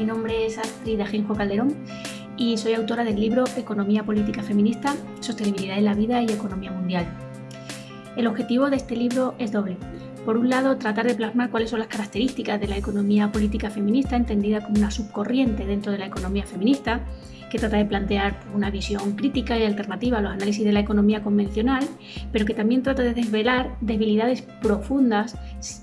mi nombre es Astrid Ajenjo Calderón y soy autora del libro Economía Política Feminista, Sostenibilidad en la Vida y Economía Mundial. El objetivo de este libro es doble, por un lado, tratar de plasmar cuáles son las características de la economía política feminista, entendida como una subcorriente dentro de la economía feminista, que trata de plantear una visión crítica y alternativa a los análisis de la economía convencional, pero que también trata de desvelar debilidades profundas,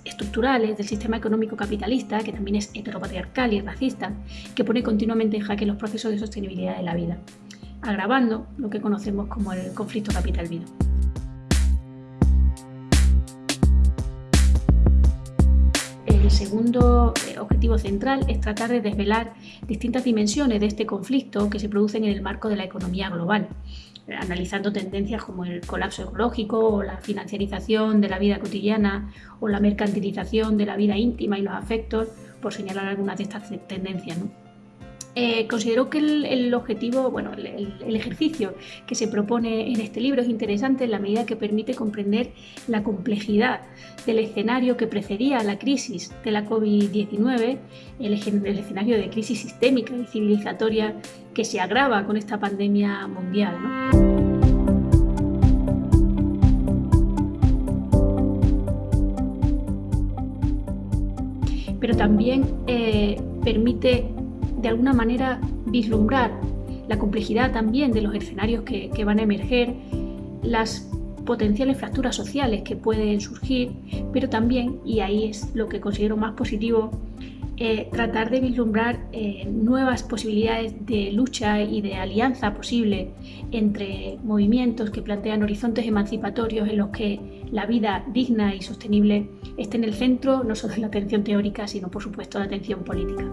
estructurales del sistema económico capitalista, que también es heteropatriarcal y racista, que pone continuamente en jaque los procesos de sostenibilidad de la vida, agravando lo que conocemos como el conflicto capital-vida. El segundo eh, objetivo central es tratar de desvelar distintas dimensiones de este conflicto que se producen en el marco de la economía global, eh, analizando tendencias como el colapso ecológico o la financiarización de la vida cotidiana o la mercantilización de la vida íntima y los afectos, por señalar algunas de estas tendencias. Eh, considero que el, objetivo, bueno, el, ejercicio que se propone en este libro es interesante en la medida que permite comprender la complejidad del escenario que precedía a la crisis de la COVID-19, el, escenario de crisis sistémica y civilizatoria que se agrava con esta pandemia mundial. Pero también eh, permite de alguna manera vislumbrar la complejidad también de los escenarios que, van a emerger, las potenciales fracturas sociales que pueden surgir, pero también, y ahí es lo que considero más positivo, eh, tratar de vislumbrar eh, nuevas posibilidades de lucha y de alianza posible entre movimientos que plantean horizontes emancipatorios en los que la vida digna y sostenible esté en el centro no solo de la atención teórica, sino por supuesto de la atención política.